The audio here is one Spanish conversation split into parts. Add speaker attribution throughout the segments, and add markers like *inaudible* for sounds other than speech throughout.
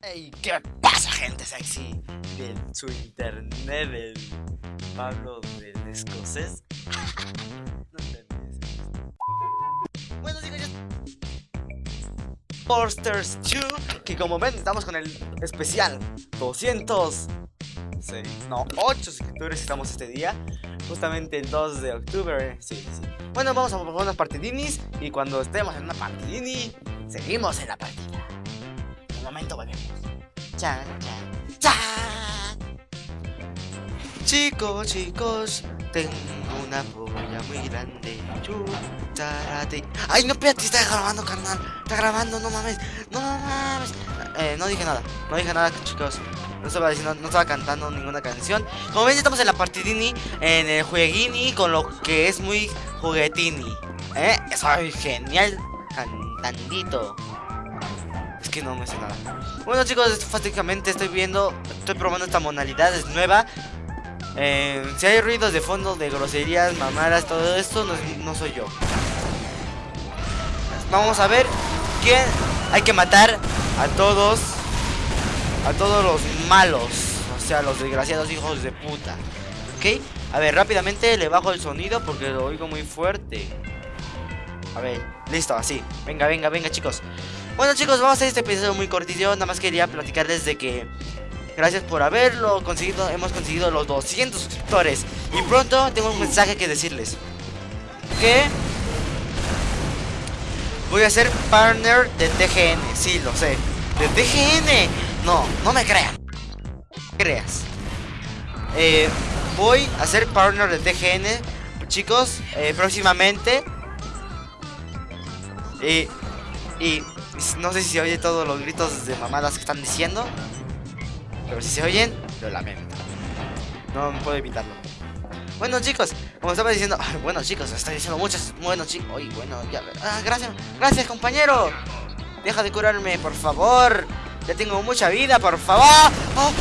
Speaker 1: Hey, ¿qué pasa gente sexy de su internet del Pablo del escocés? no entendí ese Bueno chicos, ya... Posters 2 Que como ven estamos con el especial 206 No, 8 suscriptores estamos este día Justamente el 2 de octubre Sí, sí, sí. Bueno, vamos a jugar unas partidinis Y cuando estemos en una partidini Seguimos en la partida volvemos. Chan, chan, chan. Chicos, chicos, tengo una polla muy grande. Ay, no, espérate, está grabando, carnal. Está grabando, no mames. No mames. Eh, no dije nada. No dije nada, chicos. No estaba no estaba cantando ninguna canción. Como ven, estamos en la partidini, en el jueguini, con lo que es muy juguetini. ¿Eh? Soy genial cantandito que no me sé nada. Bueno chicos, fácilmente estoy viendo, estoy probando esta modalidad, es nueva. Eh, si hay ruidos de fondo, de groserías, mamadas, todo esto, no, soy yo. Vamos a ver quién hay que matar a todos, a todos los malos, o sea, los desgraciados hijos de puta. ¿Ok? A ver, rápidamente le bajo el sonido porque lo oigo muy fuerte. A ver, listo, así. Venga, venga, venga, chicos. Bueno chicos, vamos a hacer este episodio muy cortito. Nada más quería platicarles de que Gracias por haberlo conseguido. Hemos conseguido los 200 suscriptores. Y pronto tengo un mensaje que decirles. Que Voy a ser partner de TGN Sí, lo sé. De TGN No, no me crean. Creas. Eh, Voy a ser partner de TGN Chicos, eh, próximamente. Y Y no sé si se oye todos los gritos de mamadas que están diciendo. Pero si se oyen, lo lamento. No puedo evitarlo. Bueno chicos, como estaba diciendo Bueno chicos, estoy diciendo muchas Bueno chicos, Uy, bueno, ya ah, Gracias, gracias compañero Deja de curarme, por favor Ya tengo mucha vida, por favor oh,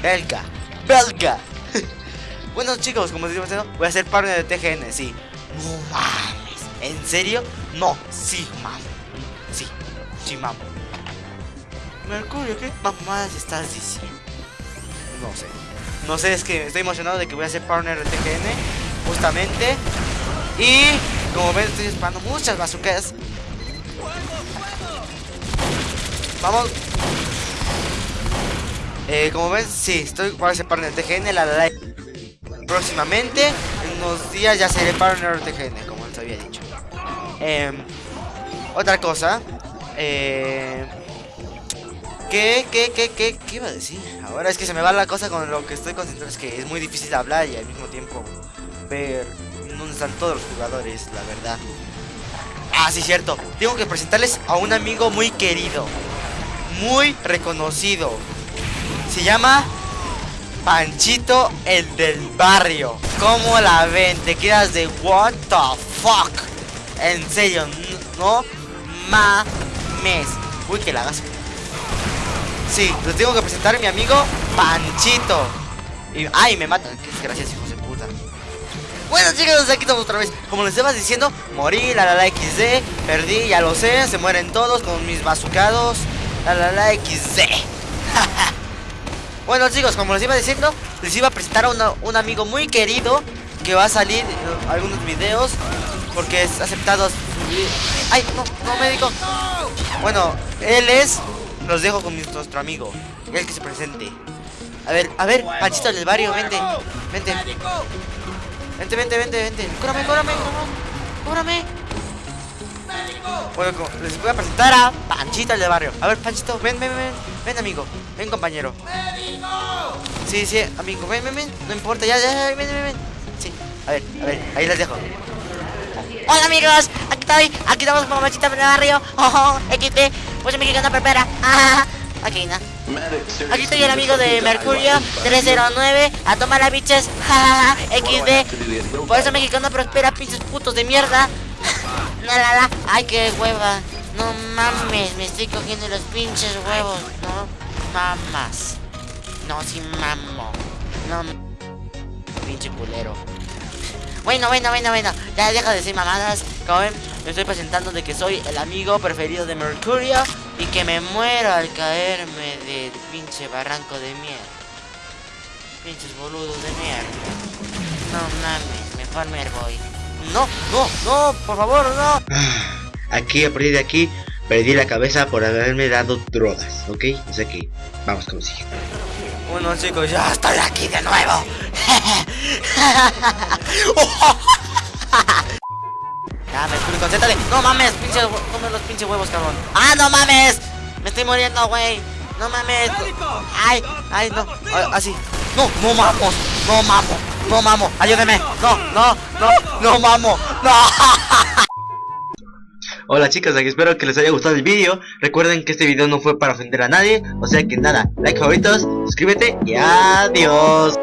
Speaker 1: Belga Belga bueno chicos, como decimos, voy a ser partner de TGN, sí. No mames. ¿En serio? No, sí, mames. Sí, sí, mames. Mercurio, ¿qué mamadas estás diciendo? No sé. No sé, es que estoy emocionado de que voy a ser partner de TGN. Justamente. Y como ven, estoy disparando muchas bazucas. Vamos. Eh, como ven, sí, estoy para ser partner de TGN. La, la, la próximamente. En unos días ya seré partner de TGN, como les había dicho. Em, otra cosa. Eh, ¿Qué, qué, qué, qué, qué iba a decir? Ahora es que se me va la cosa con lo que estoy concentrado. Es que es muy difícil hablar y al mismo tiempo ver dónde están todos los jugadores, la verdad. Ah, sí, cierto. Tengo que presentarles a un amigo muy querido. Muy reconocido. Se llama Panchito, el del barrio. ¿Cómo la ven? Te quedas de what the fuck. En serio, no mames. Uy, que la hagas. Sí, les tengo que presentar a mi amigo Panchito. Y, ay, me matan. Qué desgracias, hijos de puta. Bueno, chicos, aquí estamos otra vez. Como les estaba diciendo, morí, la la la XD. Perdí, ya lo sé. Se mueren todos con mis bazucados. La la la XD. *laughs* Bueno chicos, como les iba diciendo, les iba a presentar a un amigo muy querido que va a salir en algunos videos porque es aceptado ¡Ay, no, no médico! Bueno, él es... Los dejo con nuestro amigo, el que se presente. A ver, a ver, Panchito del barrio, vente, vente. Vente, vente, vente, vente. Cúrame, cúrame, cúrame. Bueno, les voy a presentar a Panchito el de barrio. A ver, Panchito, ven, ven, ven. Ven, amigo. Ven, compañero. Sí, sí, amigo. Ven, ven, ven. No importa, ya, ya, ven, ven, ven. Sí, a ver, a ver, ahí les dejo. Hola, amigos. Aquí estoy. Aquí estamos con Panchito el barrio. Oh, XT. Pues mexicana prepara. Ah, aquí, ¿no? Aquí estoy el amigo de Mercurio 309 A tomar las biches XD Por eso mexicano prospera pinches putos de mierda Ay, qué hueva. No mames, me estoy cogiendo los pinches huevos. No mamas. No, si mamo. No. Pinche culero. Bueno, bueno, bueno, bueno. Ya deja de decir mamadas. Como Me estoy presentando de que soy el amigo preferido de Mercurio y que me muero al caerme del pinche barranco de mierda. Pinches boludos de mierda. No mames, mejor me voy. No, no, no, por favor, no.
Speaker 2: Aquí, a partir de aquí, perdí la cabeza por haberme dado drogas, ¿ok? O sea que, vamos con lo siguiente.
Speaker 1: Bueno chicos, ya estoy aquí de nuevo. *laughs* ya, me concéntrate. No mames, pinche, come los pinches huevos, cabrón. Ah, no mames. Me estoy muriendo, güey. No mames. Ay, ay, no. Así. No, no mamo. No mamo. No mamo. Ayúdeme. No, no, no, no mamo. No. *laughs*
Speaker 2: Hola chicos, aquí espero que les haya gustado el vídeo Recuerden que este video no fue para ofender a nadie O sea que nada, like favoritos, suscríbete y adiós